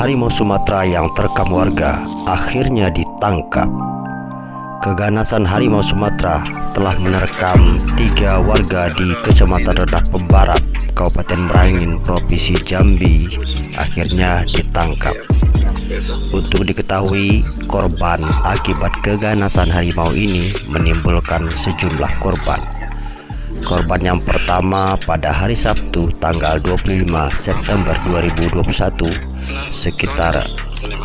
harimau Sumatera yang terekam warga akhirnya ditangkap. Keganasan harimau Sumatera telah menerkam tiga warga di Kecamatan Redak Pembarap, Kabupaten Merangin, Provinsi Jambi, akhirnya ditangkap. Untuk diketahui, korban akibat keganasan harimau ini menimbulkan sejumlah korban. Korban yang pertama pada hari Sabtu tanggal 25 September 2021 sekitar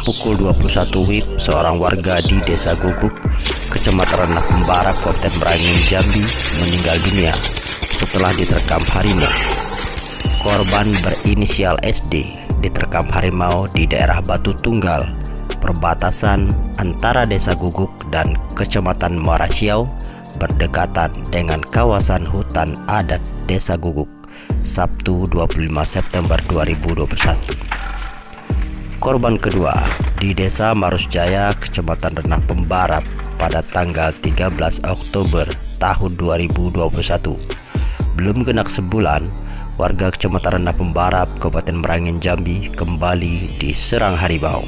pukul 21 WIB seorang warga di Desa Guguk, Kecamatan Renah Pembara, Kabupaten Merangin, Jambi meninggal dunia setelah diterkam harimau. Korban berinisial SD diterkam harimau di daerah Batu Tunggal, perbatasan antara Desa Guguk dan Kecamatan Muara Siau berdekatan dengan kawasan hutan adat Desa Guguk Sabtu 25 September 2021. Korban kedua di Desa Marusjaya, Kecamatan Renah Pembarap pada tanggal 13 Oktober tahun 2021. Belum genap sebulan, warga Kecamatan Renah Pembarap, Kabupaten Merangin, Jambi kembali diserang harimau.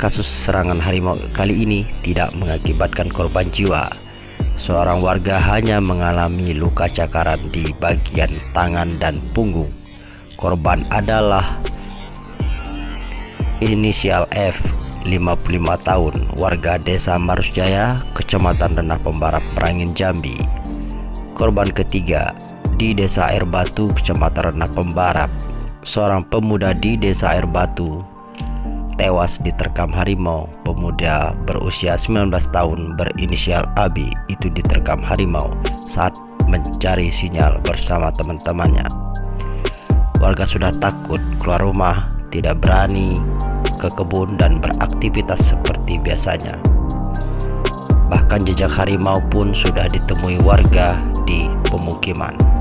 Kasus serangan harimau kali ini tidak mengakibatkan korban jiwa, Seorang warga hanya mengalami luka cakaran di bagian tangan dan punggung. Korban adalah inisial F, 55 tahun, warga desa Marusjaya, Kecamatan Renah Pembarap, Perangin, Jambi. Korban ketiga di desa Air Batu, Kecamatan Renah Pembarap, seorang pemuda di desa Air Batu, tewas diterkam harimau. Pemuda berusia 19 tahun berinisial Abi itu diterkam harimau saat mencari sinyal bersama teman-temannya. Warga sudah takut keluar rumah, tidak berani ke kebun dan beraktivitas seperti biasanya. Bahkan jejak harimau pun sudah ditemui warga di pemukiman.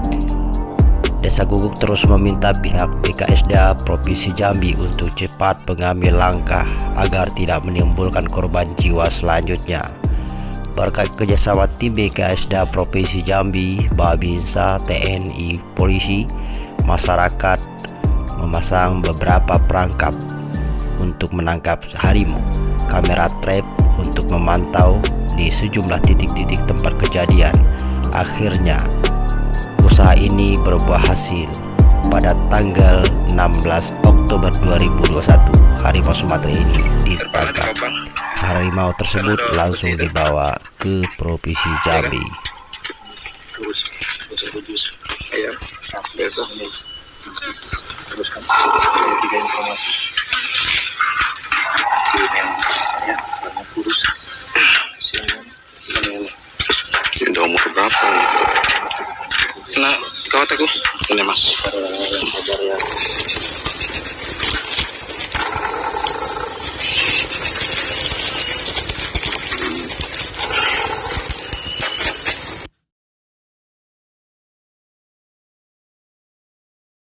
Desa Guguk terus meminta pihak BKSDA Provinsi Jambi untuk cepat mengambil langkah agar tidak menimbulkan korban jiwa selanjutnya. Berkat kerjasama tim BKSDA Provinsi Jambi, Babinsa, TNI, Polisi, masyarakat memasang beberapa perangkap untuk menangkap harimau, kamera trap untuk memantau di sejumlah titik-titik tempat kejadian. Akhirnya Usaha ini berbuah hasil pada tanggal 16 Oktober 2021 harimau Sumatera ini ditangkap. Harimau tersebut langsung dibawa ke Provinsi Jambi. Nah, kawat aku. Ini mas.